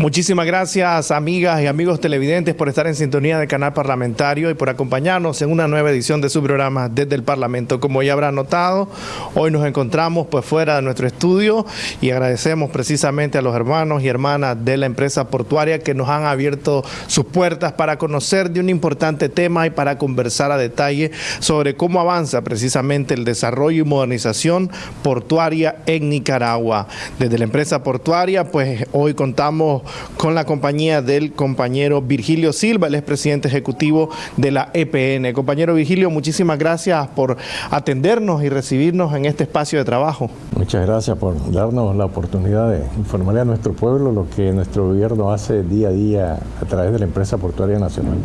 Muchísimas gracias, amigas y amigos televidentes, por estar en sintonía del canal parlamentario y por acompañarnos en una nueva edición de su programa desde el Parlamento. Como ya habrán notado, hoy nos encontramos pues fuera de nuestro estudio y agradecemos precisamente a los hermanos y hermanas de la empresa portuaria que nos han abierto sus puertas para conocer de un importante tema y para conversar a detalle sobre cómo avanza precisamente el desarrollo y modernización portuaria en Nicaragua. Desde la empresa portuaria, pues hoy contamos con la compañía del compañero Virgilio Silva, el expresidente ejecutivo de la EPN. Compañero Virgilio, muchísimas gracias por atendernos y recibirnos en este espacio de trabajo. Muchas gracias por darnos la oportunidad de informarle a nuestro pueblo lo que nuestro gobierno hace día a día a través de la empresa portuaria nacional.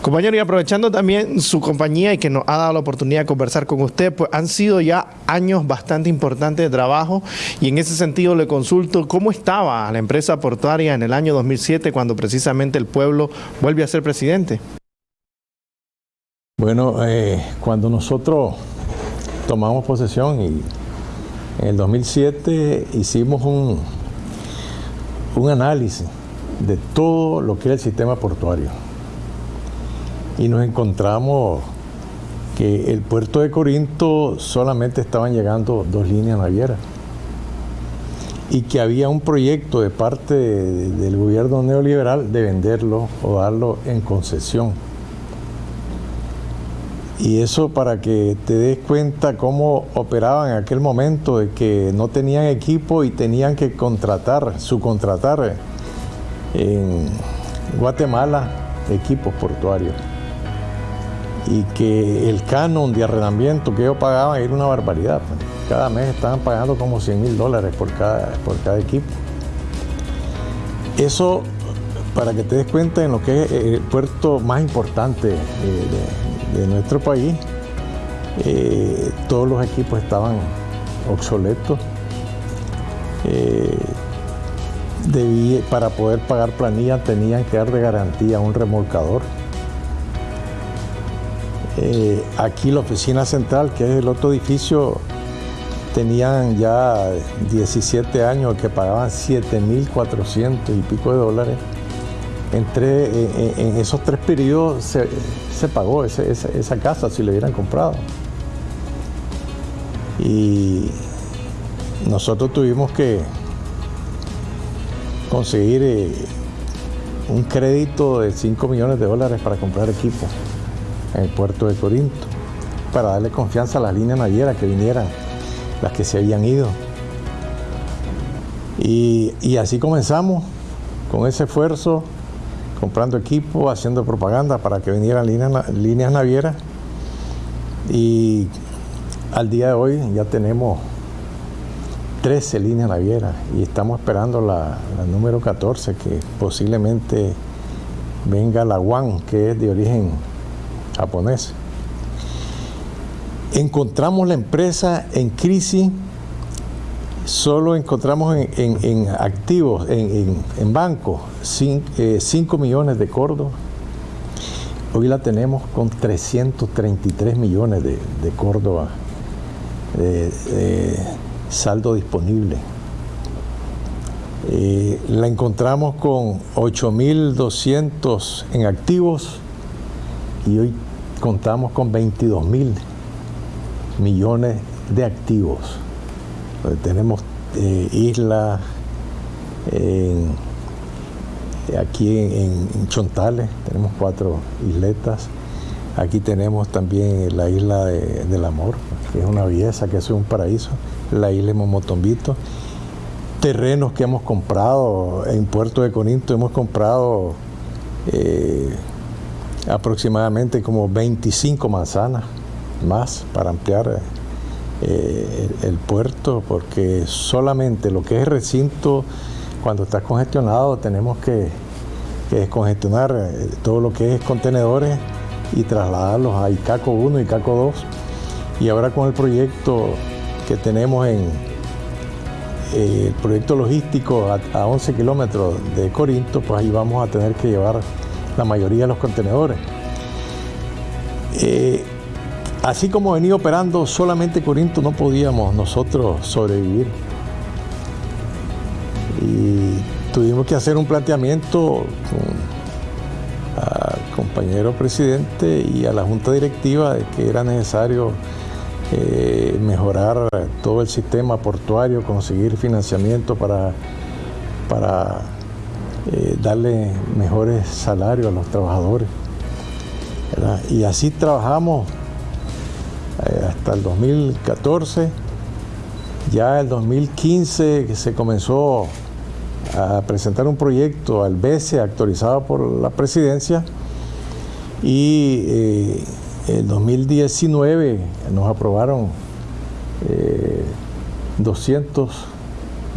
Compañero, y aprovechando también su compañía y que nos ha dado la oportunidad de conversar con usted, pues han sido ya años bastante importantes de trabajo y en ese sentido le consulto cómo estaba la empresa portuaria en el año 2007 cuando precisamente el pueblo vuelve a ser presidente. Bueno, eh, cuando nosotros tomamos posesión y en el 2007 hicimos un, un análisis de todo lo que era el sistema portuario y nos encontramos que el puerto de Corinto solamente estaban llegando dos líneas navieras y que había un proyecto de parte del gobierno neoliberal de venderlo o darlo en concesión. Y eso para que te des cuenta cómo operaban en aquel momento de que no tenían equipo y tenían que contratar, subcontratar en Guatemala equipos portuarios y que el canon de arrendamiento que ellos pagaban era una barbaridad. Pues. Cada mes estaban pagando como 100 mil dólares por cada, por cada equipo. Eso, para que te des cuenta en lo que es el puerto más importante de, nuestro país, eh, todos los equipos estaban obsoletos. Eh, para poder pagar planilla tenían que dar de garantía un remolcador eh, aquí la oficina central, que es el otro edificio, tenían ya 17 años que pagaban 7.400 y pico de dólares. Entre, en, esos tres periodos se, pagó esa casa si le hubieran comprado. Y nosotros tuvimos que conseguir eh, un crédito de 5 millones de dólares para comprar equipo en el puerto de Corinto, para darle confianza a las líneas navieras que vinieran, las que se habían ido. Y, así comenzamos, con ese esfuerzo, comprando equipo, haciendo propaganda para que vinieran líneas, navieras. Y al día de hoy ya tenemos 13 líneas navieras y estamos esperando la, la, número 14 que posiblemente venga la One que es de origen japonés. Encontramos la empresa en crisis, solo encontramos en, activos, en, en bancos, 5 eh, millones de córdoba. Hoy la tenemos con 333 millones de, de córdoba de, saldo disponible. Eh, la encontramos con 8.200 en activos y hoy contamos con 22 mil millones de activos. tenemos eh, islas aquí en, Chontales, tenemos cuatro isletas. Aquí tenemos también la isla del amor, que es una belleza, que es un paraíso. La isla de Momotombito. Terrenos que hemos comprado en Puerto de Corinto, hemos comprado eh, aproximadamente como 25 manzanas más para ampliar eh, el, puerto, porque solamente lo que es recinto, cuando está congestionado, tenemos que, descongestionar eh, todo lo que es contenedores y trasladarlos a ICACO 1 y ICACO 2. Y ahora con el proyecto que tenemos en eh, el proyecto logístico a, a 11 kilómetros de Corinto, pues ahí vamos a tener que llevar la mayoría de los contenedores. Eh, así como venía operando solamente Corinto, no podíamos nosotros sobrevivir. Y tuvimos que hacer un planteamiento al compañero presidente y a la junta directiva de que era necesario eh, mejorar todo el sistema portuario, conseguir financiamiento para, para eh, darle mejores salarios a los trabajadores. Y así trabajamos eh, hasta el 2014. Ya el 2015 se comenzó a presentar un proyecto al BESE actualizado por la presidencia y eh, en 2019 nos aprobaron 200 eh,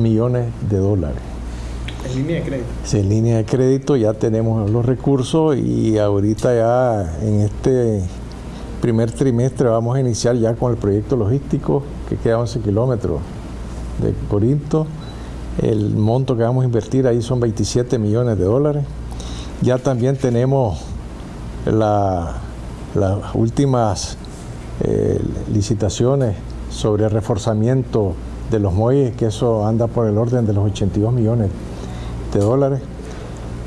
millones de dólares. En línea de crédito. Sí, en línea de crédito ya tenemos los recursos y ahorita ya en este primer trimestre vamos a iniciar ya con el proyecto logístico que queda 11 kilómetros de Corinto. El monto que vamos a invertir ahí son 27 millones de dólares. Ya también tenemos las últimas eh, licitaciones sobre reforzamiento de los muelles, que eso anda por el orden de los 82 millones de dólares.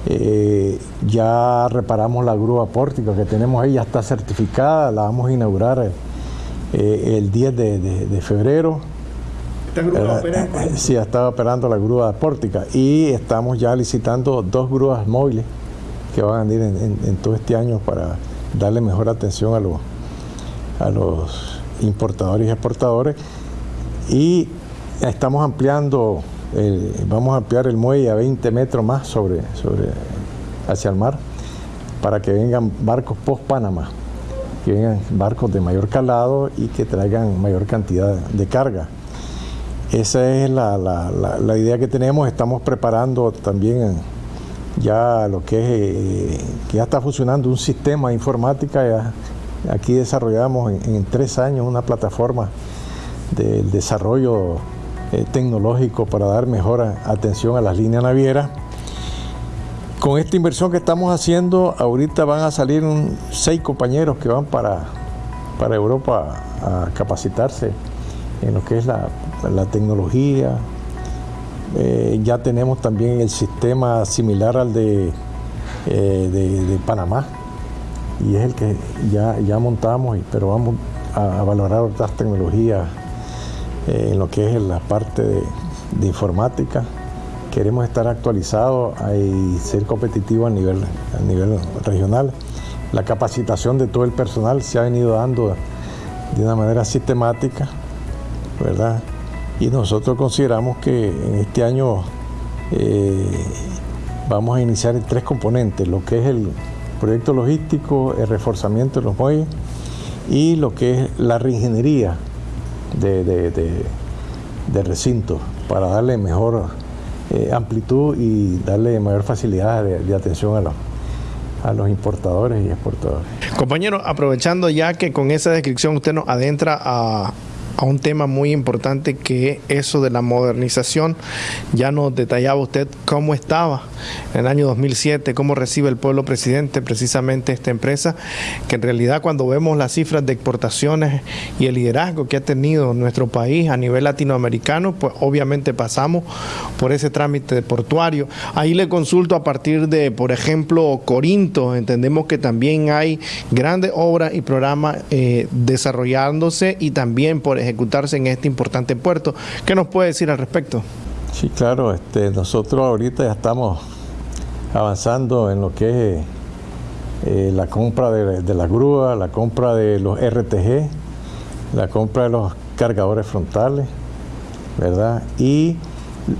Eh, ya reparamos la grúa pórtica que tenemos ahí, ya está certificada, la vamos a inaugurar eh, el 10 de, febrero. ¿Esta grúa opera Sí, estaba operando la grúa pórtica y estamos ya licitando dos grúas móviles que van a ir en, todo este año para darle mejor atención a los, a los importadores y exportadores. Y estamos ampliando vamos a ampliar el muelle a 20 metros más sobre, sobre, hacia el mar para que vengan barcos post-Panamá, que vengan barcos de mayor calado y que traigan mayor cantidad de carga. Esa es la, la, idea que tenemos. Estamos preparando también ya lo que es, que ya está funcionando un sistema de informática. aquí desarrollamos en tres años una plataforma del desarrollo eh, tecnológico para dar mejor atención a las líneas navieras. Con esta inversión que estamos haciendo, ahorita van a salir seis compañeros que van para, para Europa a capacitarse en lo que es la, tecnología. Eh, ya tenemos también el sistema similar al de, eh, de, Panamá y es el que ya, ya montamos, pero vamos a, a valorar otras tecnologías eh, en lo que es la parte de, informática. Queremos estar actualizados y ser competitivos a nivel, a nivel regional. La capacitación de todo el personal se ha venido dando de una manera sistemática, ¿verdad? Y nosotros consideramos que en este año eh, vamos a iniciar tres componentes, lo que es el proyecto logístico, el reforzamiento de los muelles y lo que es la reingeniería de, de, recinto para darle mejor eh, amplitud y darle mayor facilidad de, atención a los, a los importadores y exportadores. Compañero, aprovechando ya que con esa descripción usted nos adentra a, a un tema muy importante que eso de la modernización. Ya nos detallaba usted cómo estaba en el año 2007, cómo recibe el pueblo presidente precisamente esta empresa, que en realidad cuando vemos las cifras de exportaciones y el liderazgo que ha tenido nuestro país a nivel latinoamericano, pues obviamente pasamos por ese trámite portuario. Ahí le consulto a partir de, por ejemplo, Corinto, entendemos que también hay grandes obras y programas eh, desarrollándose y también, por ejemplo, ejecutarse en este importante puerto. ¿Qué nos puede decir al respecto? Sí, claro, este, nosotros ahorita ya estamos avanzando en lo que es eh, la compra de, de la grúa, la compra de los RTG, la compra de los cargadores frontales, ¿verdad? Y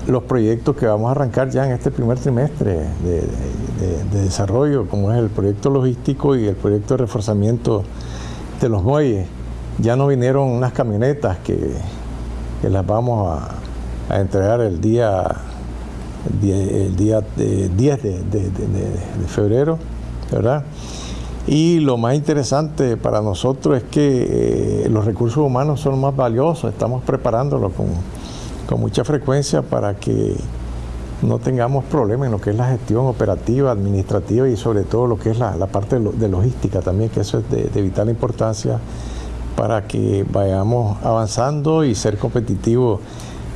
los proyectos que vamos a arrancar ya en este primer trimestre de, de, desarrollo, como es el proyecto logístico y el proyecto de reforzamiento de los muelles ya no vinieron unas camionetas que, las vamos a, entregar el día, el día, 10 de, febrero, ¿verdad? Y lo más interesante para nosotros es que eh, los recursos humanos son más valiosos, estamos preparándolo con, mucha frecuencia para que no tengamos problemas en lo que es la gestión operativa, administrativa y sobre todo lo que es la, parte de logística también, que eso es de vital importancia para que vayamos avanzando y ser competitivos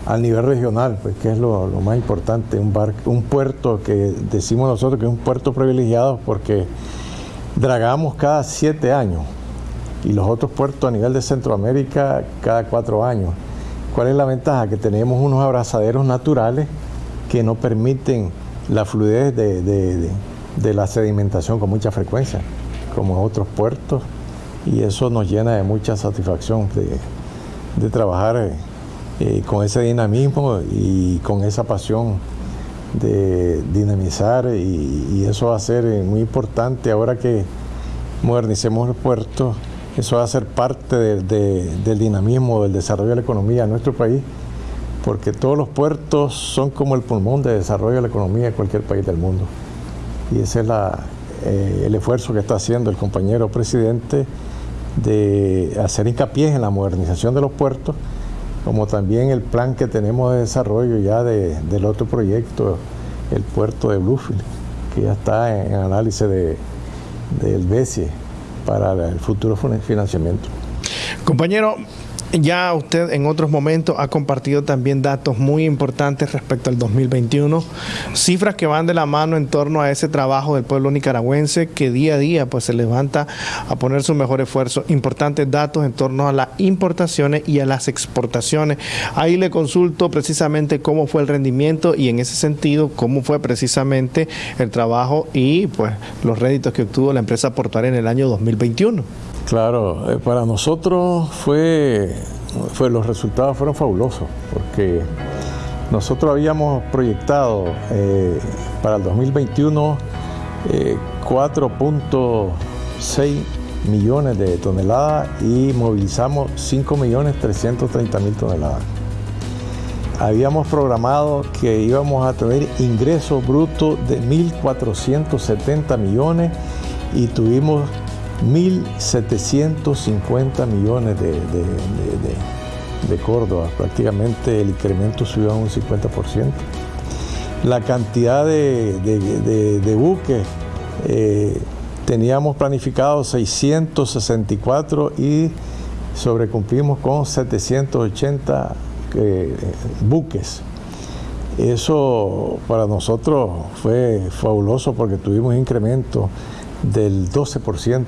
al nivel regional, pues que es lo, más importante, un, un puerto que decimos nosotros que es un puerto privilegiado porque dragamos cada siete años y los otros puertos a nivel de Centroamérica cada cuatro años. ¿Cuál es la ventaja? Que tenemos unos abrazaderos naturales que no permiten la fluidez de, la sedimentación con mucha frecuencia, como otros puertos, y eso nos llena de mucha satisfacción de, trabajar eh, eh, con ese dinamismo y con esa pasión de dinamizar y, eso va a ser eh, muy importante ahora que modernicemos el puerto, eso va a ser parte del dinamismo, del desarrollo de la economía de nuestro país, porque todos los puertos son como el pulmón de desarrollo de la economía de cualquier país del mundo. Y ese es el esfuerzo que está haciendo el compañero presidente de hacer hincapié en la modernización de los puertos como también el plan que tenemos de desarrollo ya del otro proyecto, el puerto de Bluefield, que ya está en análisis de, del BESIE para el futuro financiamiento. Compañero, ya usted en otros momentos ha compartido también datos muy importantes respecto al 2021, cifras que van de la mano en torno a ese trabajo del pueblo nicaragüense que día a día pues se levanta a poner su mejor esfuerzo. Importantes datos en torno a las importaciones y a las exportaciones. Ahí le consulto precisamente cómo fue el rendimiento y en ese sentido cómo fue precisamente el trabajo y pues los réditos que obtuvo la empresa portuaria en el año 2021. Claro, eh, para nosotros fue, fue, los resultados fueron fabulosos, porque nosotros habíamos proyectado eh, para el 2021 4.6 eh, millones de toneladas y movilizamos 5 millones 330 mil toneladas. Habíamos programado que íbamos a tener ingresos brutos de 1.470 millones y tuvimos 1.750 millones de, de, Córdoba, prácticamente el incremento subió a un 50%. La cantidad de, buques, eh, teníamos planificado 664 y sobrecumplimos con 780 eh, buques. Eso para nosotros fue fabuloso porque tuvimos incremento del 12%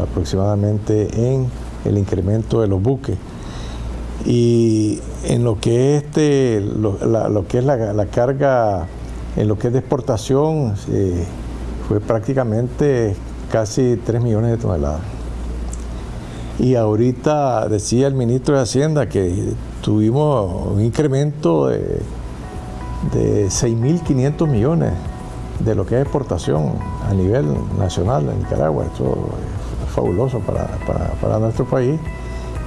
aproximadamente en el incremento de los buques. Y en lo que es, este, lo, que es la, carga, en lo que es de exportación, eh, fue prácticamente casi 3 millones de toneladas. Y ahorita decía el ministro de Hacienda que tuvimos un incremento de, de 6.500 millones de lo que es exportación a nivel nacional en Nicaragua. Esto es fabuloso para, nuestro país.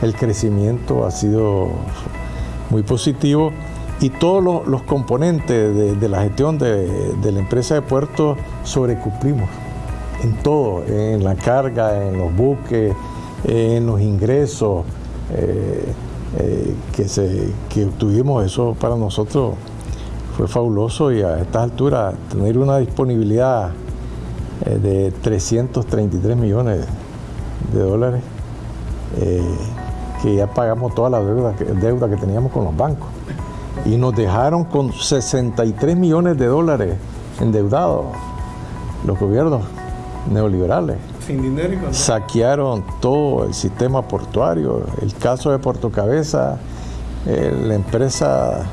El crecimiento ha sido muy positivo y todos los, componentes de, la gestión de, la empresa de puertos sobrecumplimos en todo, en la carga, en los buques, en los ingresos eh, eh, que, se, que obtuvimos. Eso para nosotros fue fabuloso y a estas alturas tener una disponibilidad eh, de 333 millones de dólares, eh, que ya pagamos toda la deuda que, deuda que teníamos con los bancos. Y nos dejaron con 63 millones de dólares endeudados los gobiernos neoliberales. Sin dinero y Saquearon todo el sistema portuario. El caso de Puerto Cabeza, eh, la empresa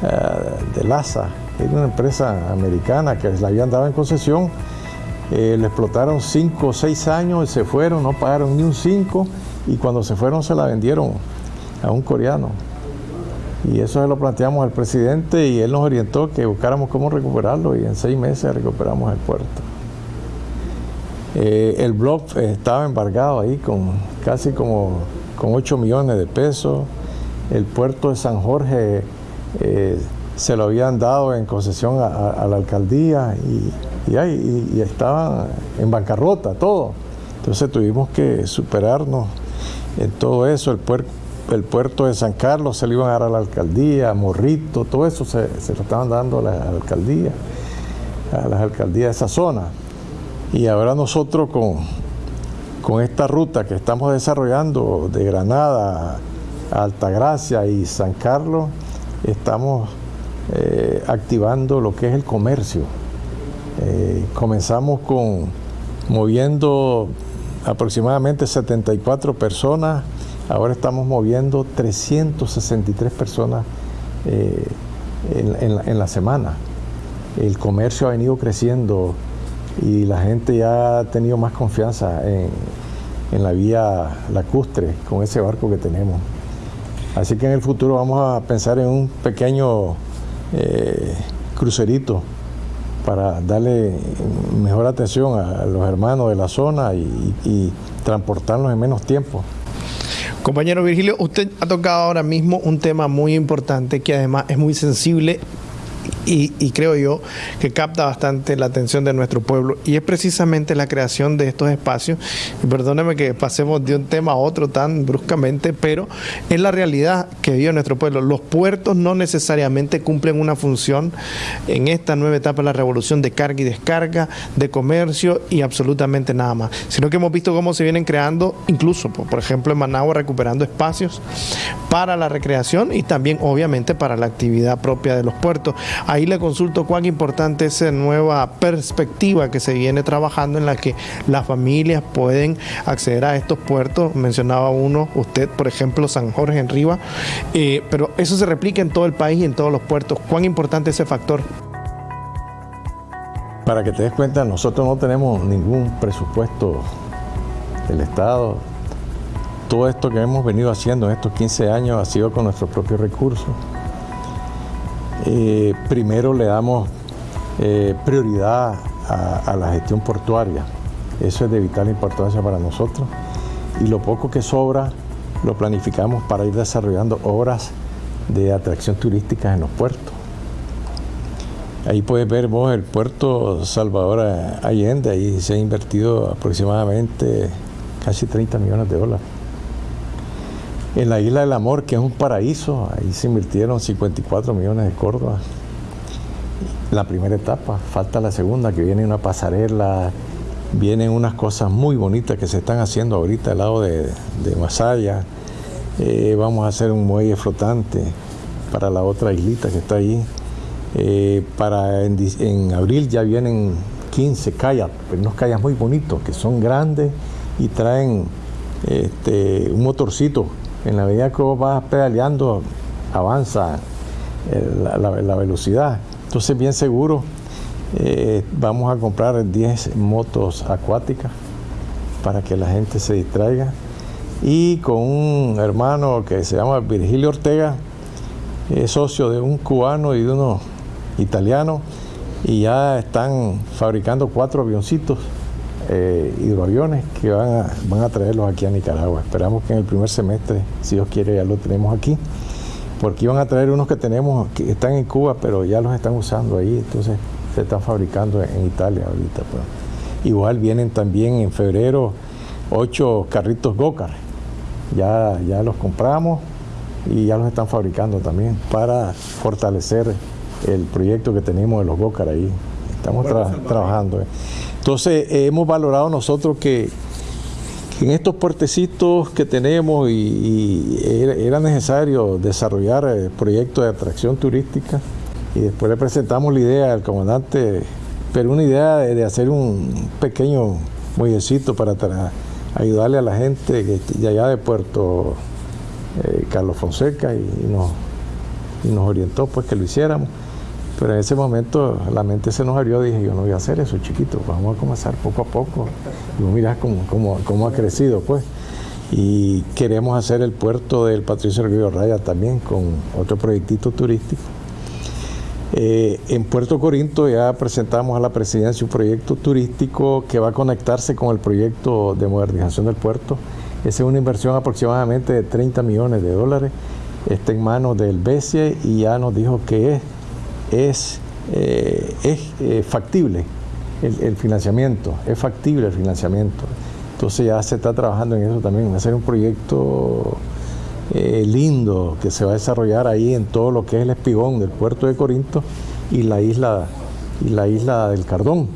de LASA, era una empresa americana que la habían dado en concesión, eh, le explotaron cinco o seis años, se fueron, no pagaron ni un cinco y cuando se fueron se la vendieron a un coreano. Y eso se lo planteamos al presidente y él nos orientó que buscáramos cómo recuperarlo y en seis meses recuperamos el puerto. Eh, el blog estaba embargado ahí con casi como con 8 millones de pesos. El puerto de San Jorge eh, se lo habían dado en concesión a, la alcaldía y, y, estaban en bancarrota, todo. Entonces tuvimos que superarnos en todo eso. El, puerto de San Carlos se lo iban a dar a la alcaldía, Morrito, todo eso se, lo estaban dando a la, alcaldía, a las alcaldías de esa zona. Y ahora nosotros con, con esta ruta que estamos desarrollando de Granada a Altagracia y San Carlos, estamos eh, activando lo que es el comercio. Eh, comenzamos con moviendo aproximadamente 74 personas, ahora estamos moviendo 363 personas eh, en, la, semana. El comercio ha venido creciendo y la gente ya ha tenido más confianza en, la vía lacustre con ese barco que tenemos. Así que en el futuro vamos a pensar en un pequeño eh, crucerito para darle mejor atención a los hermanos de la zona y, y transportarlos en menos tiempo. Compañero Virgilio, usted ha tocado ahora mismo un tema muy importante que además es muy sensible y, creo yo que capta bastante la atención de nuestro pueblo y es precisamente la creación de estos espacios. Y perdóneme que pasemos de un tema a otro tan bruscamente, pero es la realidad que vive nuestro pueblo. Los puertos no necesariamente cumplen una función en esta nueva etapa de la revolución de carga y descarga, de comercio y absolutamente nada más, sino que hemos visto cómo se vienen creando, incluso, por ejemplo, en Managua recuperando espacios para la recreación y también obviamente para la actividad propia de los puertos. Ahí le consulto cuán importante es esa nueva perspectiva que se viene trabajando en la que las familias pueden acceder a estos puertos. Mencionaba uno, usted, por ejemplo, San Jorge en Riva, eh, pero eso se replica en todo el país y en todos los puertos. ¿Cuán importante es ese factor? Para que te des cuenta, nosotros no tenemos ningún presupuesto del Estado. Todo esto que hemos venido haciendo en estos 15 años ha sido con nuestros propios recursos. Eh, primero le damos eh, prioridad a, la gestión portuaria. Eso es de vital importancia para nosotros. Y lo poco que sobra lo planificamos para ir desarrollando obras de atracción turística en los puertos. Ahí puedes ver vos el puerto Salvador Allende, ahí se ha invertido aproximadamente casi 30 millones de dólares. En la Isla del Amor, que es un paraíso, ahí se invirtieron 54 millones de Córdoba. La primera etapa, falta la segunda, que viene una pasarela, vienen unas cosas muy bonitas que se están haciendo ahorita al lado de, Masaya. Eh, vamos a hacer un muelle flotante para la otra islita que está ahí. Eh, para en, abril ya vienen 15 kayaks, unos kayaks muy bonitos que son grandes y traen este, un motorcito en la medida que vos vas pedaleando, avanza eh, la, velocidad. Entonces, bien seguro, eh, vamos a comprar 10 motos acuáticas para que la gente se distraiga. Y con un hermano que se llama Virgilio Ortega, es socio de un cubano y de uno italiano, y ya están fabricando cuatro avioncitos eh, hidroaviones que van a, van a traerlos aquí a Nicaragua. Esperamos que en el primer semestre, si Dios quiere, ya lo tenemos aquí, porque iban a traer unos que tenemos que están en Cuba, pero ya los están usando ahí, entonces se están fabricando en Italia ahorita. Pues. Igual vienen también en febrero ocho carritos Gocar, ya, ya los compramos y ya los están fabricando también para fortalecer el proyecto que tenemos de los Gocar ahí. Estamos trabajando. Eh. Entonces eh, hemos valorado nosotros que, en estos puertecitos que tenemos y, era, necesario desarrollar eh, proyectos de atracción turística y después le presentamos la idea al comandante, pero una idea de, hacer un pequeño muellecito para ayudarle a la gente de allá de Puerto Carlos Fonseca y, nos, y nos orientó pues que lo hiciéramos. Pero en ese momento la mente se nos abrió, dije, yo no voy a hacer eso, chiquito, vamos a comenzar poco a poco. Y mirá cómo, cómo, ha crecido, pues. Y queremos hacer el puerto del Patricio Río Raya también con otro proyectito turístico. Eh, en Puerto Corinto ya presentamos a la presidencia un proyecto turístico que va a conectarse con el proyecto de modernización del puerto. Esa es una inversión aproximadamente de 30 millones de dólares. Está en manos del BESIE y ya nos dijo que es es, eh, es eh, factible el, financiamiento, es factible el financiamiento. Entonces ya se está trabajando en eso también, hacer un proyecto eh, lindo que se va a desarrollar ahí en todo lo que es el espigón del puerto de Corinto y la isla, y la isla del Cardón.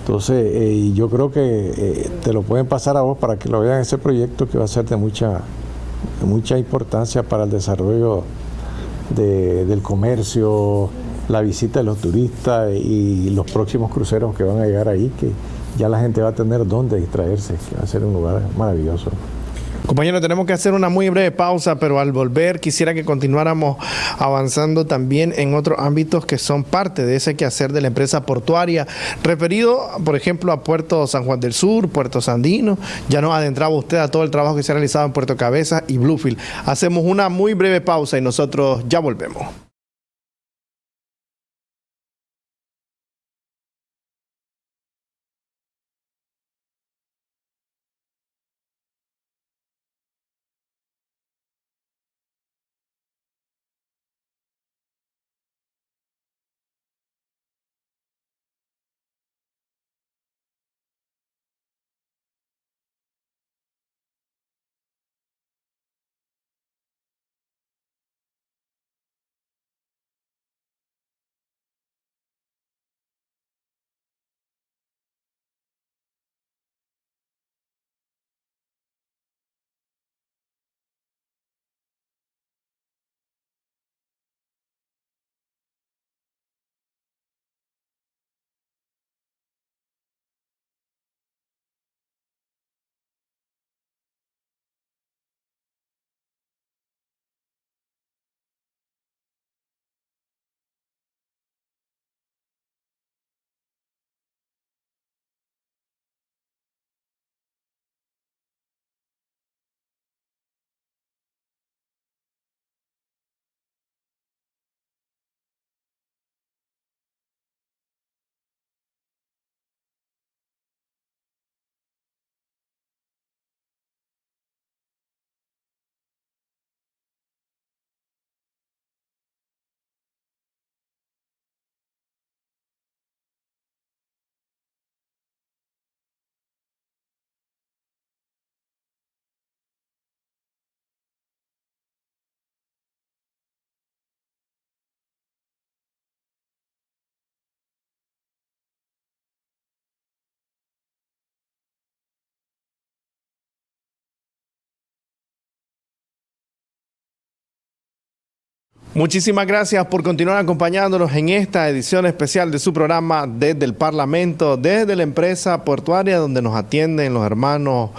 Entonces yo creo que te lo pueden pasar a vos para que lo vean ese proyecto que va a ser de mucha, de mucha importancia para el desarrollo del comercio, la visita de los turistas y los próximos cruceros que van a llegar ahí, que ya la gente va a tener dónde distraerse, que va a ser un lugar maravilloso. Compañero, tenemos que hacer una muy breve pausa, pero al volver quisiera que continuáramos avanzando también en otros ámbitos que son parte de ese quehacer de la empresa portuaria, referido, por ejemplo, a Puerto San Juan del Sur, Puerto Sandino. Ya nos adentraba usted a todo el trabajo que se ha realizado en Puerto Cabeza y Bluefield. Hacemos una muy breve pausa y nosotros ya volvemos. Muchísimas gracias por continuar acompañándonos en esta edición especial de su programa desde el Parlamento, desde la empresa portuaria donde nos atienden los hermanos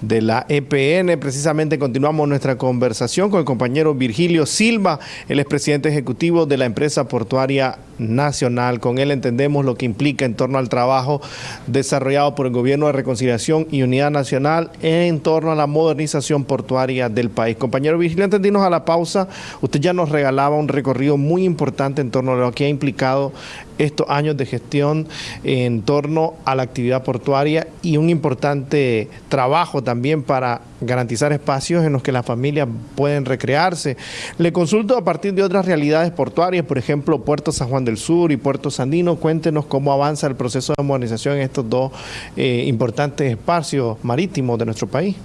de la EPN. Precisamente continuamos nuestra conversación con el compañero Virgilio Silva, el expresidente ejecutivo de la empresa portuaria nacional. Con él entendemos lo que implica en torno al trabajo desarrollado por el Gobierno de Reconciliación y Unidad Nacional en torno a la modernización portuaria del país. Compañero Virgilio, entendimos a la pausa. Usted ya nos regaló un recorrido muy importante en torno a lo que ha implicado estos años de gestión en torno a la actividad portuaria y un importante trabajo también para garantizar espacios en los que las familias pueden recrearse. Le consulto a partir de otras realidades portuarias, por ejemplo, Puerto San Juan del Sur y Puerto Sandino. Cuéntenos cómo avanza el proceso de modernización en estos dos eh, importantes espacios marítimos de nuestro país.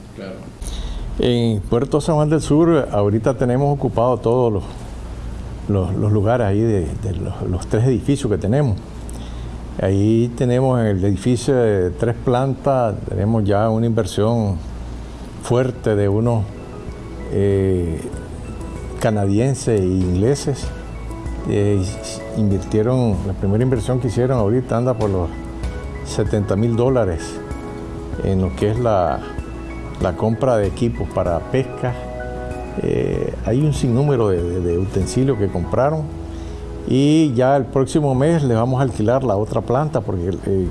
En Puerto San Juan del Sur ahorita tenemos ocupado todos los los, lugares ahí de, los, tres edificios que tenemos. Ahí tenemos el edificio de tres plantas, tenemos ya una inversión fuerte de unos eh, canadienses e ingleses. Eh, invirtieron, la primera inversión que hicieron ahorita anda por los 70 mil dólares en lo que es la, la compra de equipos para pesca eh, hay un sinnúmero de, utensilios que compraron y ya el próximo mes les vamos a alquilar la otra planta porque eh,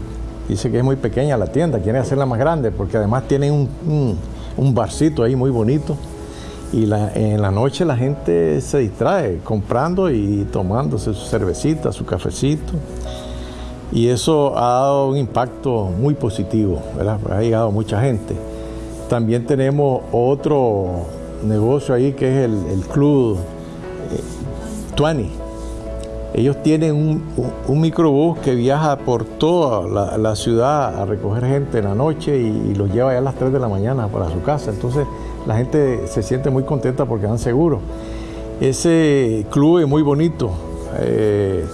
dice que es muy pequeña la tienda, quieren hacerla más grande porque además tienen un, barcito ahí muy bonito y en la noche la gente se distrae comprando y tomándose su cervecita, su cafecito. Y eso ha dado un impacto muy positivo, ha llegado mucha gente. También tenemos otro negocio ahí que es el, club eh, Tuani. Ellos tienen un, microbús que viaja por toda la, ciudad a recoger gente en la noche y, los lleva ya a las 3 de la mañana para su casa. Entonces la gente se siente muy contenta porque van seguros. Ese club es muy bonito. Eh,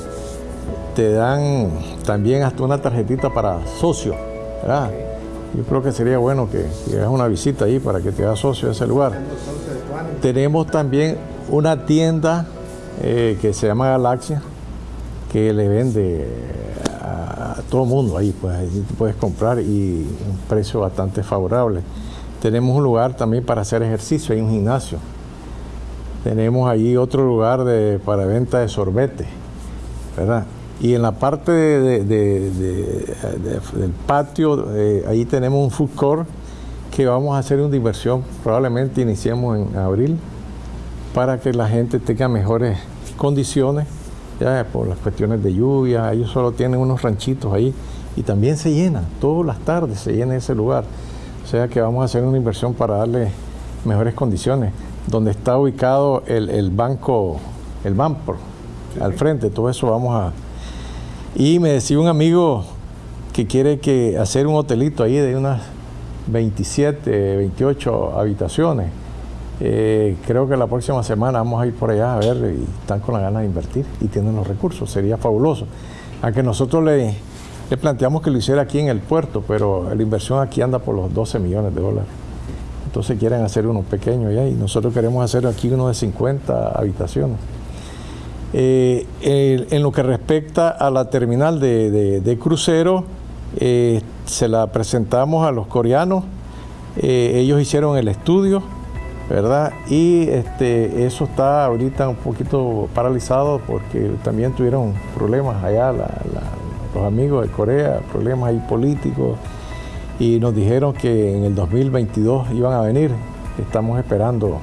te dan también hasta una tarjetita para socio. Yo creo que sería bueno que, hagas una visita ahí para que te hagas socio de ese lugar. Tenemos también una tienda eh, que se llama Galaxia, que le vende a, todo el mundo ahí, pues ahí puedes comprar y un precio bastante favorable. Tenemos un lugar también para hacer ejercicio, hay un gimnasio. Tenemos ahí otro lugar de, para venta de sorbete, ¿verdad? Y en la parte del patio, eh, ahí tenemos un food court que vamos a hacer una diversión, probablemente iniciemos en abril, para que la gente tenga mejores condiciones, ya por las cuestiones de lluvia, ellos solo tienen unos ranchitos ahí y también se llenan, todas las tardes se llena ese lugar. O sea que vamos a hacer una inversión para darle mejores condiciones. Donde está ubicado el, banco, el Banpro, al frente, todo eso vamos a... Y me decía un amigo que quiere que hacer un hotelito ahí de unas 27, 28 habitaciones. Eh, creo que la próxima semana vamos a ir por allá a ver y están con la ganas de invertir y tienen los recursos, sería fabuloso. Aunque nosotros le, planteamos que lo hiciera aquí en el puerto, pero la inversión aquí anda por los 12 millones de dólares. Entonces quieren hacer uno pequeño ya y nosotros queremos hacer aquí uno de 50 habitaciones. Eh, en lo que respecta a la terminal de, crucero, eh, se la presentamos a los coreanos, eh, ellos hicieron el estudio, ¿verdad? Y este, eso está ahorita un poquito paralizado porque también tuvieron problemas allá los amigos de Corea, problemas ahí políticos, y nos dijeron que en el 2022 iban a venir, estamos esperando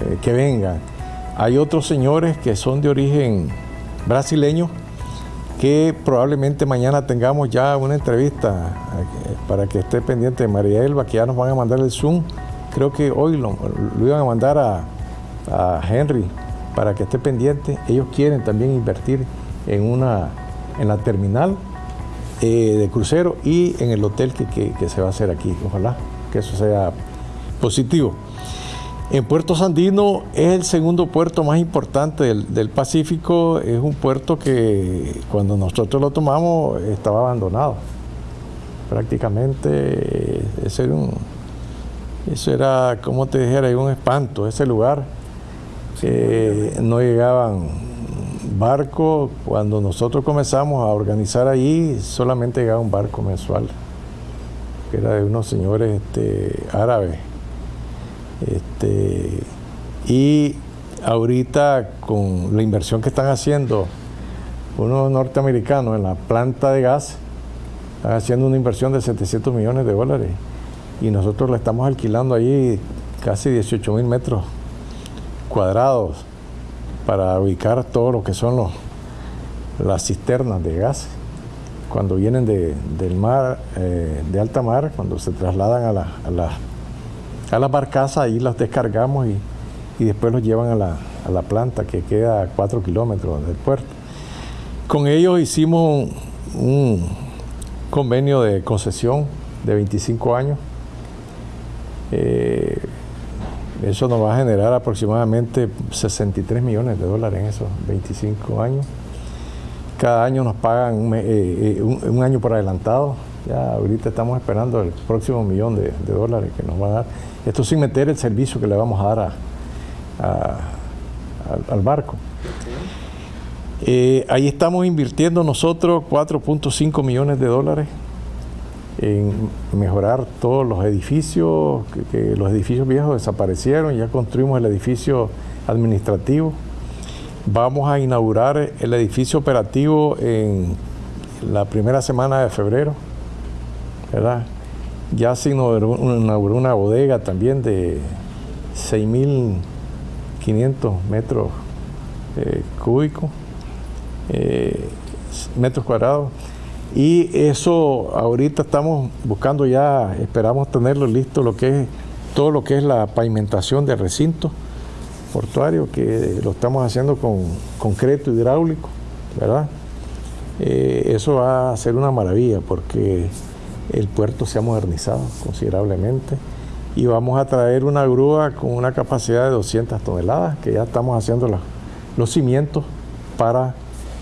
eh, que vengan. Hay otros señores que son de origen brasileño, que probablemente mañana tengamos ya una entrevista eh, para que esté pendiente de María Elba, que ya nos van a mandar el Zoom. Creo que hoy lo, iban a mandar a, Henry para que esté pendiente. Ellos quieren también invertir en, una, en la terminal eh, de crucero y en el hotel que, que se va a hacer aquí. Ojalá que eso sea positivo. En Puerto Sandino es el segundo puerto más importante del, Pacífico, es un puerto que cuando nosotros lo tomamos estaba abandonado. Prácticamente ese era un, eso era, como te dijera, un espanto, ese lugar. no llegaban barcos, cuando nosotros comenzamos a organizar ahí, solamente llegaba un barco mensual, que era de unos señores este, árabes este, y ahorita con la inversión que están haciendo unos norteamericanos en la planta de gas, están haciendo una inversión de 700 millones de dólares y nosotros la estamos alquilando ahí casi 18 mil metros cuadrados para ubicar todo lo que son los, las cisternas de gas. Cuando vienen del mar, eh, de alta mar, cuando se trasladan a, la, a las a las barcazas, ahí las descargamos y, después los llevan a la, planta que queda a 4 kilómetros del puerto. Con ellos hicimos un, convenio de concesión de 25 años. Eh, eso nos va a generar aproximadamente 63 millones de dólares en esos 25 años. Cada año nos pagan un, eh, eh, año por adelantado. Ya ahorita estamos esperando el próximo millón de, de dólares que nos van a dar. Esto sin meter el servicio que le vamos a dar al, barco. Eh, ahí estamos invirtiendo nosotros 4.5 millones de dólares en mejorar todos los edificios, que, los edificios viejos desaparecieron, ya construimos el edificio administrativo. Vamos a inaugurar el edificio operativo en la primera semana de febrero, ¿verdad? Ya se inauguró una, bodega también de 6.500 metros eh, cúbicos, eh, metros cuadrados. Y eso ahorita estamos buscando ya, esperamos tenerlo listo, lo que es todo lo que es la pavimentación del recinto portuario, que lo estamos haciendo con concreto hidráulico, ¿verdad? Eh, eso va a ser una maravilla porque el puerto se ha modernizado considerablemente y vamos a traer una grúa con una capacidad de 200 toneladas, que ya estamos haciendo los cimientos para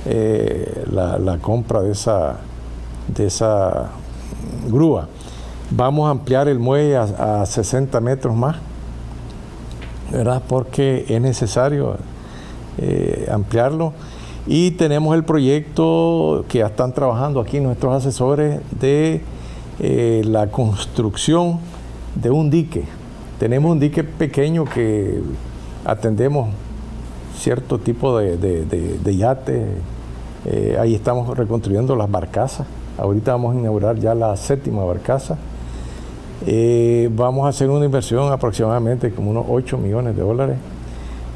eh, la, compra de esa, de esa grúa. Vamos a ampliar el muelle a, a 60 metros más, ¿verdad? Porque es necesario eh, ampliarlo. Y tenemos el proyecto que ya están trabajando aquí nuestros asesores de eh, la construcción de un dique. Tenemos un dique pequeño que atendemos cierto tipo de, de, yate. Eh, ahí estamos reconstruyendo las barcazas. Ahorita vamos a inaugurar ya la séptima barcaza. Eh, vamos a hacer una inversión aproximadamente como unos 8 millones de dólares.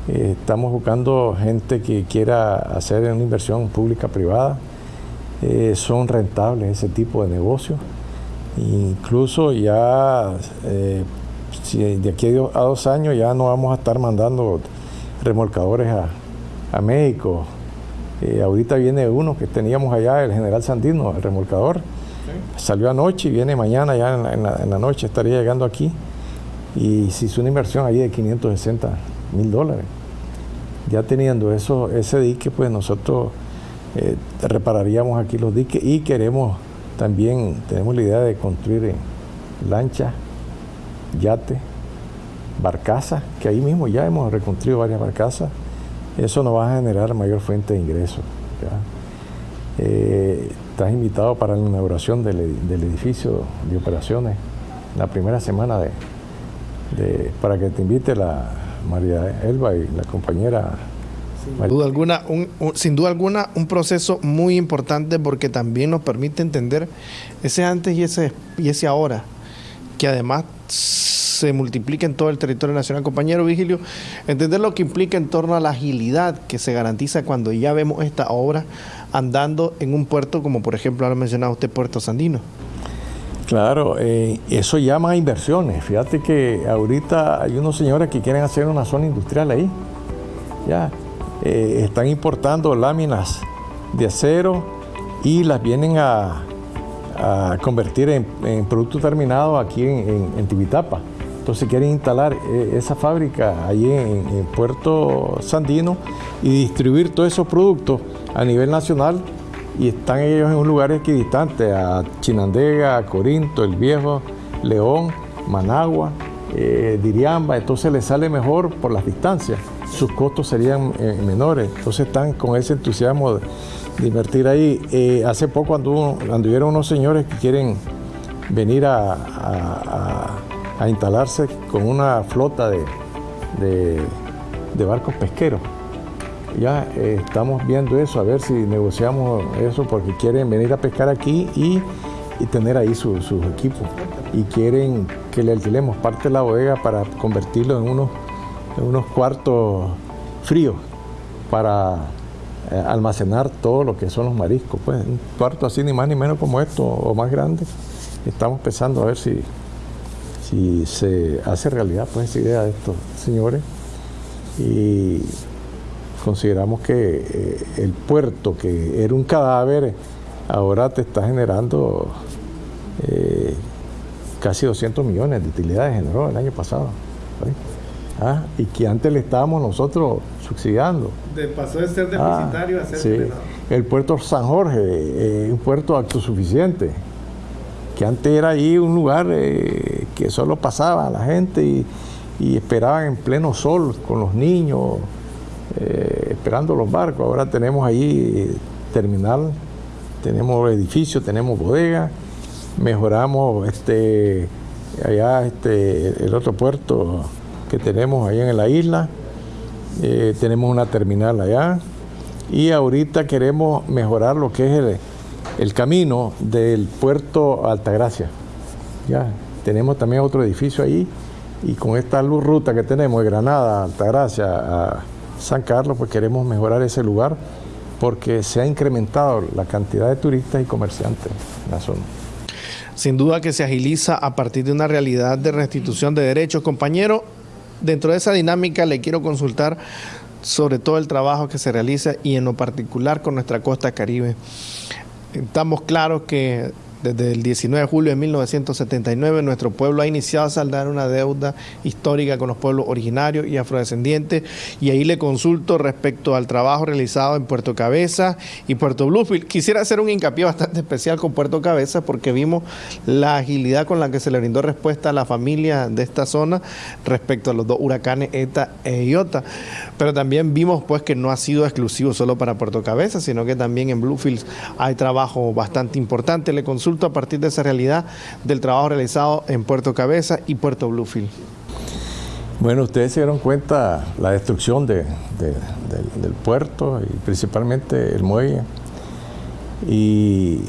Estamos buscando gente que quiera hacer una inversión pública-privada. son rentables ese tipo de negocios. Incluso ya de aquí a dos años ya no vamos a estar mandando remolcadores a, México. Eh, ahorita viene uno que teníamos allá, el general Sandino, el remolcador. Salió anoche y viene mañana, ya en la, noche estaría llegando aquí. Y se hizo una inversión allí de 560 mil dólares. Ya teniendo eso, ese dique, pues nosotros eh, repararíamos aquí los diques y queremos también, tenemos la idea de construir lanchas, yates, barcazas, que ahí mismo ya hemos reconstruido varias barcazas, eso nos va a generar mayor fuente de ingresos. Eh, estás invitado para la inauguración del, edificio de operaciones la primera semana de, para que te invite la María Elba y la compañera. Sin duda, alguna, un, sin duda alguna, un proceso muy importante porque también nos permite entender ese antes y ese, y ese ahora, que además se multiplica en todo el territorio nacional. Compañero Vigilio, entender lo que implica en torno a la agilidad que se garantiza cuando ya vemos esta obra andando en un puerto como por ejemplo ahora mencionado usted Puerto Sandino. Claro, eh, eso llama a inversiones. Fíjate que ahorita hay unos señores que quieren hacer una zona industrial ahí. Ya, eh, están importando láminas de acero y las vienen a, convertir en, producto terminado aquí en, en, Tibitapa. Entonces quieren instalar eh, esa fábrica allí en, Puerto Sandino y distribuir todos esos productos a nivel nacional y están ellos en un lugar equidistante, a Chinandega, a Corinto, El Viejo, León, Managua, eh, Diriamba, entonces les sale mejor por las distancias, sus costos serían eh, menores, entonces están con ese entusiasmo de, invertir ahí. hace poco anduvieron unos señores que quieren venir a instalarse con una flota de, barcos pesqueros. Ya eh, estamos viendo eso, a ver si negociamos eso, porque quieren venir a pescar aquí y, tener ahí sus equipos. Y quieren que le alquilemos parte de la bodega para convertirlo en unos, unos cuartos fríos para eh, almacenar todo lo que son los mariscos. Pues un cuarto así ni más ni menos como esto o más grande. Estamos pensando a ver si, si se hace realidad pues esa idea de estos señores y consideramos que eh, el puerto que era un cadáver ahora te está generando eh, casi 200 millones de utilidades generó el año pasado ah, y que antes le estábamos nosotros subsidiando de, pasó de ser ah, deficitario a ser sí. el puerto San Jorge eh, un puerto autosuficiente que antes era ahí un lugar eh, que solo pasaba la gente y, esperaban en pleno sol con los niños, eh, esperando los barcos. Ahora tenemos ahí terminal, tenemos edificios, tenemos bodega, mejoramos este allá este el otro puerto que tenemos allá en la isla, eh, tenemos una terminal allá y ahorita queremos mejorar lo que es el camino del puerto Altagracia. Ya, tenemos también otro edificio ahí y con esta luz ruta que tenemos de Granada, Altagracia, a San Carlos, pues queremos mejorar ese lugar porque se ha incrementado la cantidad de turistas y comerciantes en la zona. Sin duda que se agiliza a partir de una realidad de restitución de derechos. Compañero, dentro de esa dinámica le quiero consultar sobre todo el trabajo que se realiza y en lo particular con nuestra costa caribe. Estamos claros que Desde el 19 de julio de 1979, nuestro pueblo ha iniciado a saldar una deuda histórica con los pueblos originarios y afrodescendientes. Y ahí le consulto respecto al trabajo realizado en Puerto Cabeza y Puerto Bluefield. Quisiera hacer un hincapié bastante especial con Puerto Cabeza porque vimos la agilidad con la que se le brindó respuesta a la familia de esta zona respecto a los dos huracanes ETA e IOTA. Pero también vimos pues que no ha sido exclusivo solo para Puerto Cabeza, sino que también en Bluefield hay trabajo bastante importante. Le consulto a partir de esa realidad del trabajo realizado en Puerto Cabeza y Puerto Bluefield. Bueno, ustedes se dieron cuenta la destrucción de, del puerto y principalmente el muelle. Y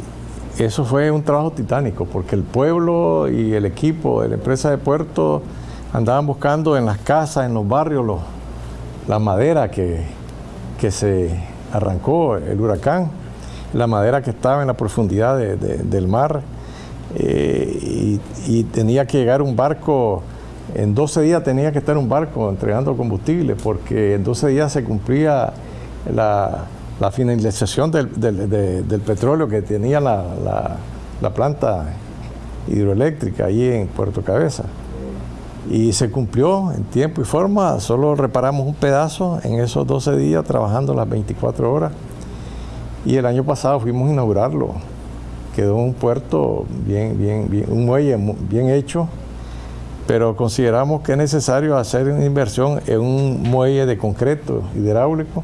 eso fue un trabajo titánico porque el pueblo y el equipo de la empresa de puerto andaban buscando en las casas, en los barrios, la madera que se arrancó el huracán la madera que estaba en la profundidad del mar eh, y, tenía que llegar un barco, en 12 días tenía que estar un barco entregando combustible porque en 12 días se cumplía la, finalización del, petróleo que tenía la, la planta hidroeléctrica allí en Puerto Cabeza. Y se cumplió en tiempo y forma, solo reparamos un pedazo en esos 12 días trabajando las 24 horas. Y el año pasado fuimos a inaugurarlo. Quedó un puerto bien, bien, bien, un muelle bien hecho, pero consideramos que es necesario hacer una inversión en un muelle de concreto hidráulico.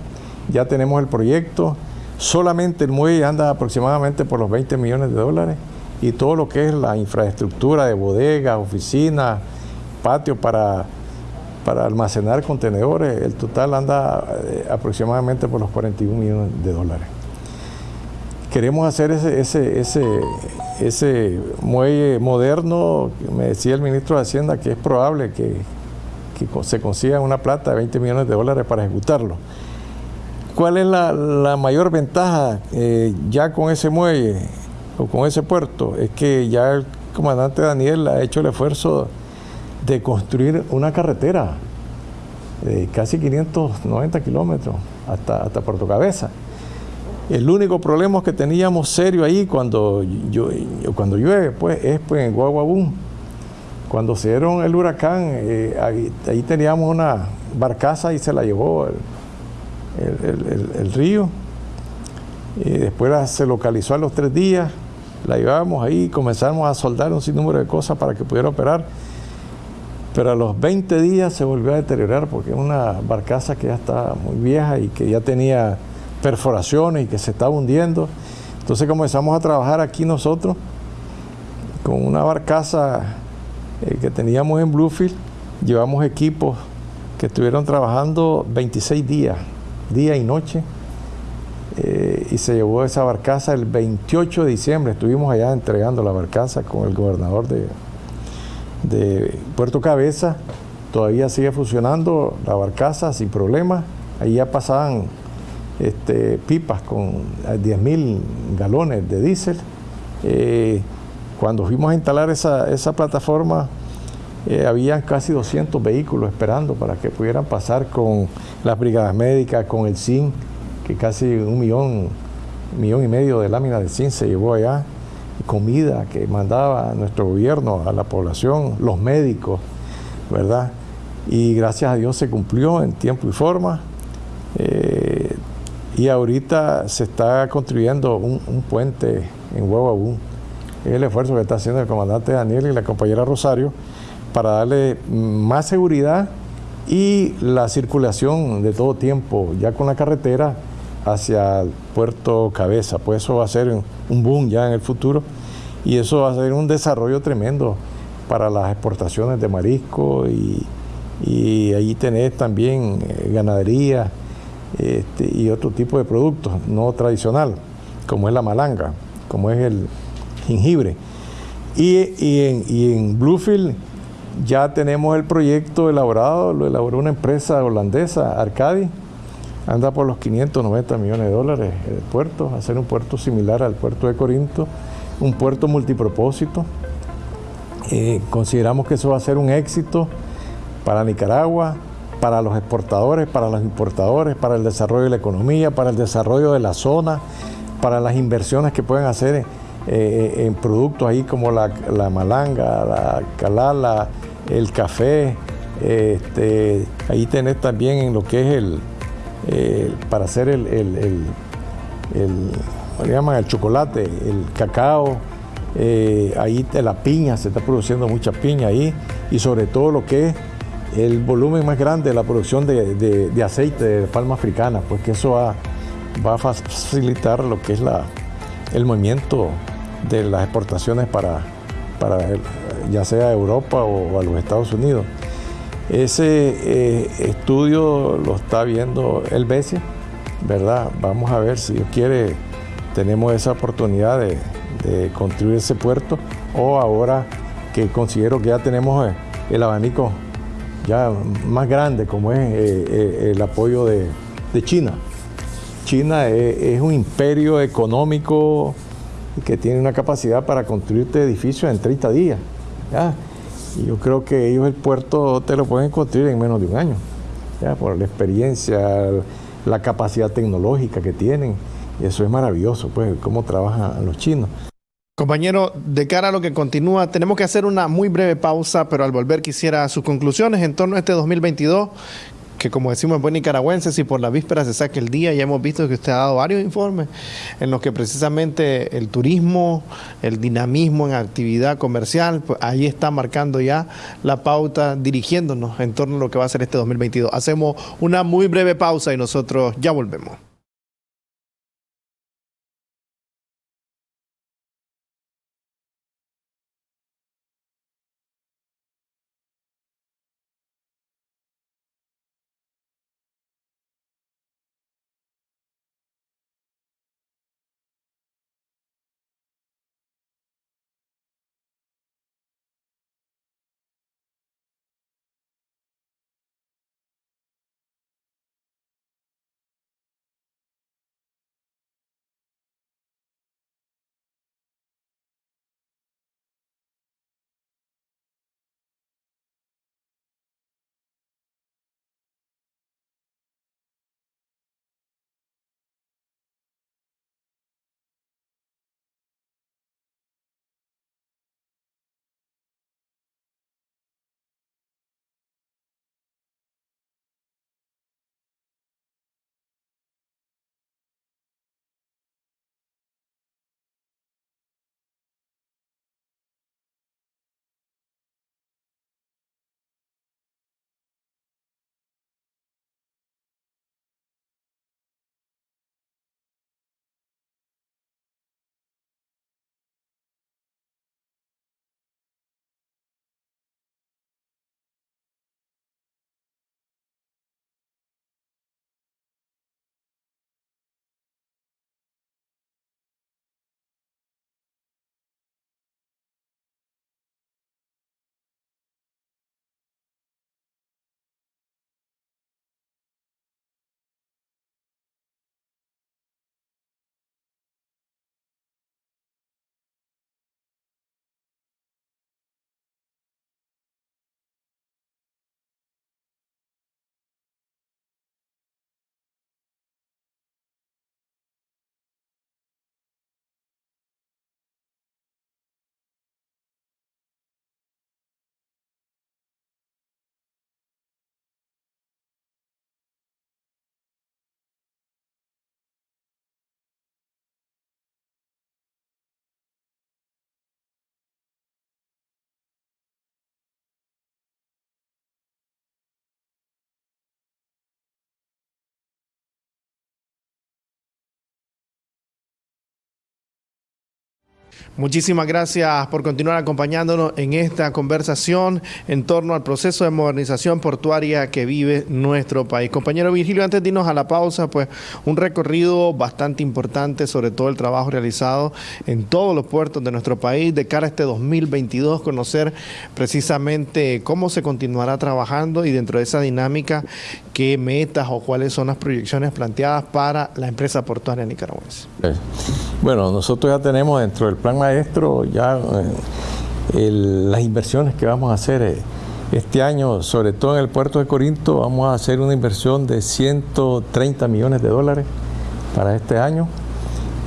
Ya tenemos el proyecto, solamente el muelle anda aproximadamente por los 20 millones de dólares y todo lo que es la infraestructura de bodegas, oficinas, patio para, para almacenar contenedores, el total anda eh, aproximadamente por los 41 millones de dólares queremos hacer ese, ese, ese, ese muelle moderno, me decía el ministro de Hacienda que es probable que, se consiga una plata de 20 millones de dólares para ejecutarlo. ¿Cuál es la, mayor ventaja eh, ya con ese muelle o con ese puerto? Es que ya el comandante Daniel ha hecho el esfuerzo de construir una carretera de casi 590 kilómetros hasta, hasta Puerto Cabeza. El único problema que teníamos serio ahí cuando, cuando llueve pues, es pues, en Guaguabún. Cuando se dieron el huracán, eh, ahí, teníamos una barcaza y se la llevó el, río. Y después se localizó a los tres días, la llevábamos ahí comenzamos a soldar un sinnúmero de cosas para que pudiera operar. Pero a los 20 días se volvió a deteriorar porque es una barcaza que ya está muy vieja y que ya tenía perforaciones y que se estaba hundiendo. Entonces comenzamos a trabajar aquí nosotros con una barcaza eh, que teníamos en Bluefield. Llevamos equipos que estuvieron trabajando 26 días, día y noche. Eh, y se llevó esa barcaza el 28 de diciembre. Estuvimos allá entregando la barcaza con el gobernador de, de Puerto Cabeza. Todavía sigue funcionando la barcaza sin problemas. Ahí ya pasaban este, pipas con 10.000 galones de diésel. Eh, cuando fuimos a instalar esa, plataforma, eh, habían casi 200 vehículos esperando para que pudieran pasar con las brigadas médicas, con el zinc, que casi un millón, millón y medio de láminas de zinc se llevó allá, comida que mandaba nuestro gobierno a la población, los médicos, ¿verdad? Y gracias a Dios se cumplió en tiempo y forma. Eh, y ahorita se está construyendo un, puente en Huevabú. Es el esfuerzo que está haciendo el comandante Daniel y la compañera Rosario para darle más seguridad y la circulación de todo tiempo, ya con la carretera hacia puerto Cabeza. Pues eso va a ser un boom ya en el futuro y eso va a ser un desarrollo tremendo para las exportaciones de marisco y, y ahí tenés también eh, ganadería este, y otro tipo de productos no tradicional, como es la malanga, como es el jengibre. Y, en, Bluefield ya tenemos el proyecto elaborado, lo elaboró una empresa holandesa, Arcadi, anda por los 590 millones de dólares el puerto, hacer un puerto similar al puerto de Corinto, un puerto multipropósito. Eh, consideramos que eso va a ser un éxito para Nicaragua, para los exportadores, para los importadores, para el desarrollo de la economía, para el desarrollo de la zona, para las inversiones que pueden hacer en productos ahí como la, malanga, la calala, el café. Este, ahí tenés también en lo que es el, para hacer el, el, el, llaman? el chocolate, el cacao, ahí la piña, se está produciendo mucha piña ahí, y sobre todo lo que es el volumen más grande de la producción de, aceite de palma africana, pues que eso va, a facilitar lo que es la, el movimiento de las exportaciones para, para ya sea a Europa o a los Estados Unidos. Ese eh, estudio lo está viendo el BESE, ¿verdad? Vamos a ver si Dios quiere, tenemos esa oportunidad de, de construir ese puerto o ahora que considero que ya tenemos eh, el abanico ya más grande como es eh, eh, el apoyo de, China. China es, un imperio económico que tiene una capacidad para construirte edificios en 30 días. Y yo creo que ellos el puerto te lo pueden construir en menos de un año, ¿ya? por la experiencia, la capacidad tecnológica que tienen. Y eso es maravilloso, pues, cómo trabajan los chinos. Compañero, de cara a lo que continúa, tenemos que hacer una muy breve pausa, pero al volver quisiera sus conclusiones en torno a este 2022, que como decimos en buen nicaragüense, si por la víspera se saque el día, ya hemos visto que usted ha dado varios informes en los que precisamente el turismo, el dinamismo en actividad comercial, pues ahí está marcando ya la pauta, dirigiéndonos en torno a lo que va a ser este 2022. Hacemos una muy breve pausa y nosotros ya volvemos. Muchísimas gracias por continuar acompañándonos en esta conversación en torno al proceso de modernización portuaria que vive nuestro país. Compañero Virgilio, antes de irnos a la pausa, pues un recorrido bastante importante sobre todo el trabajo realizado en todos los puertos de nuestro país de cara a este 2022, conocer precisamente cómo se continuará trabajando y dentro de esa dinámica qué metas o cuáles son las proyecciones planteadas para la empresa portuaria nicaragüense. Bueno, nosotros ya tenemos dentro del plan maestro ya eh, las inversiones que vamos a hacer eh, este año, sobre todo en el puerto de Corinto, vamos a hacer una inversión de 130 millones de dólares para este año.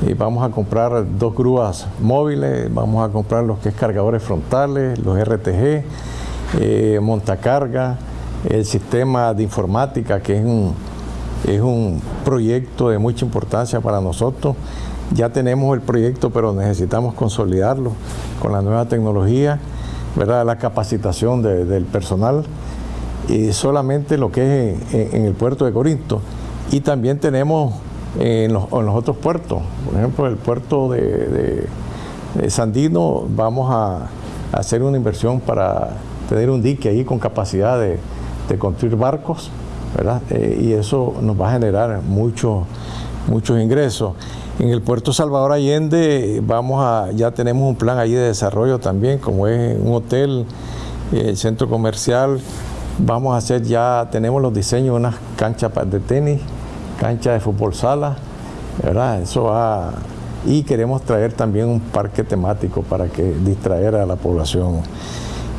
y vamos a comprar dos grúas móviles, vamos a comprar los que es cargadores frontales, los RTG, eh, montacarga, el sistema de informática que es un, es un proyecto de mucha importancia para nosotros. Ya tenemos el proyecto, pero necesitamos consolidarlo con la nueva tecnología, ¿verdad? la capacitación del personal y solamente lo que es en, el puerto de Corinto. Y también tenemos en los, otros puertos, por ejemplo, el puerto de, Sandino, vamos a, hacer una inversión para tener un dique ahí con capacidad de, construir barcos, ¿verdad? Eh, y eso nos va a generar muchos muchos ingresos. En el puerto Salvador Allende vamos a, ya tenemos un plan ahí de desarrollo también, como es un hotel, el centro comercial, vamos a hacer ya, tenemos los diseños unas canchas de tenis, cancha de fútbol sala, ¿verdad? Eso va, y queremos traer también un parque temático para que distraer a la población.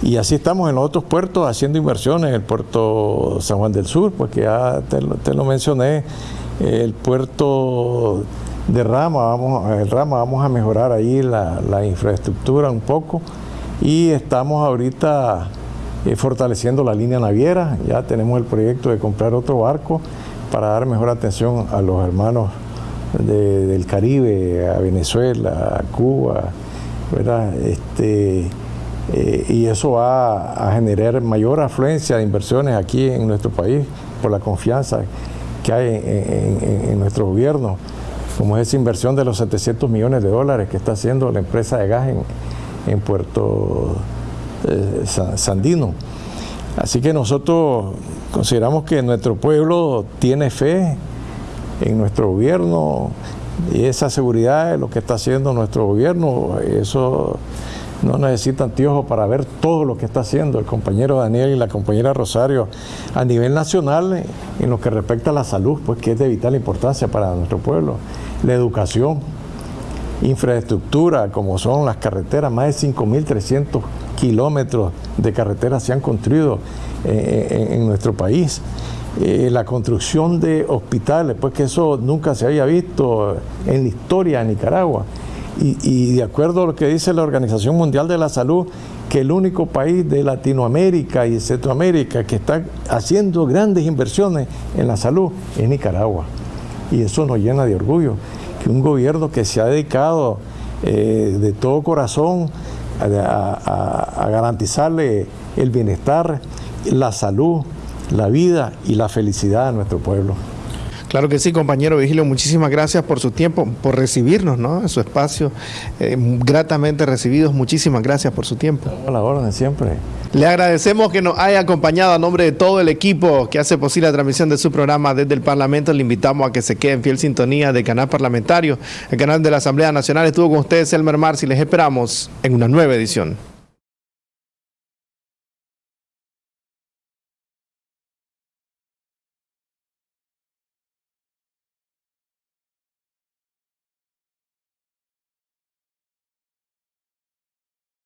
Y así estamos en los otros puertos haciendo inversiones, el puerto San Juan del Sur, pues que ya te lo mencioné, el puerto de Rama, vamos, el Rama, vamos a mejorar ahí la, infraestructura un poco. Y estamos ahorita eh, fortaleciendo la línea naviera, ya tenemos el proyecto de comprar otro barco para dar mejor atención a los hermanos del Caribe, a Venezuela, a Cuba, ¿verdad? Este, eh, y eso va a generar mayor afluencia de inversiones aquí en nuestro país por la confianza que hay en, nuestro gobierno, como es esa inversión de los 700 millones de dólares que está haciendo la empresa de gas en, Puerto eh, Sandino. Así que nosotros consideramos que nuestro pueblo tiene fe en nuestro gobierno y esa seguridad es lo que está haciendo nuestro gobierno, eso no necesita anteojos para ver todo lo que está haciendo el compañero Daniel y la compañera Rosario a nivel nacional en lo que respecta a la salud, pues que es de vital importancia para nuestro pueblo, la educación, infraestructura, como son las carreteras, más de 5.300 kilómetros de carreteras se han construido eh, eh, en, nuestro país. Eh, la construcción de hospitales, pues que eso nunca se había visto en la historia de Nicaragua. Y, de acuerdo a lo que dice la Organización Mundial de la Salud, que el único país de Latinoamérica y Centroamérica que está haciendo grandes inversiones en la salud es Nicaragua. Y eso nos llena de orgullo, que un gobierno que se ha dedicado eh, de todo corazón a garantizarle el bienestar, la salud, la vida y la felicidad a nuestro pueblo. Claro que sí, compañero Vigilio, muchísimas gracias por su tiempo, por recibirnos ¿no? en su espacio, eh, gratamente recibidos, muchísimas gracias por su tiempo. A la orden, siempre. Le agradecemos que nos haya acompañado a nombre de todo el equipo que hace posible la transmisión de su programa desde el Parlamento. Le invitamos a que se quede en fiel sintonía del canal parlamentario, el canal de la Asamblea Nacional. Estuvo con ustedes Elmer Marci, les esperamos en una nueva edición.